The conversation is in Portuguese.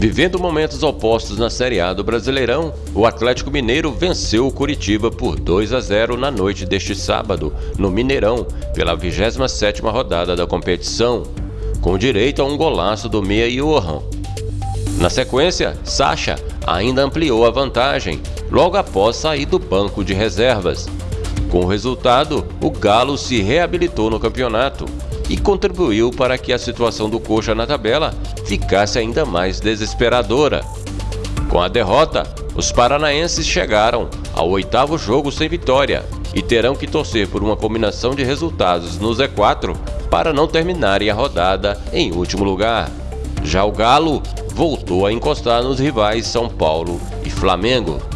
Vivendo momentos opostos na Série A do Brasileirão, o Atlético Mineiro venceu o Curitiba por 2 a 0 na noite deste sábado, no Mineirão, pela 27ª rodada da competição, com direito a um golaço do meia Johan. Na sequência, Sacha ainda ampliou a vantagem, logo após sair do banco de reservas. Com o resultado, o Galo se reabilitou no campeonato e contribuiu para que a situação do Coxa na tabela ficasse ainda mais desesperadora. Com a derrota, os paranaenses chegaram ao oitavo jogo sem vitória e terão que torcer por uma combinação de resultados no Z4 para não terminarem a rodada em último lugar. Já o Galo voltou a encostar nos rivais São Paulo e Flamengo.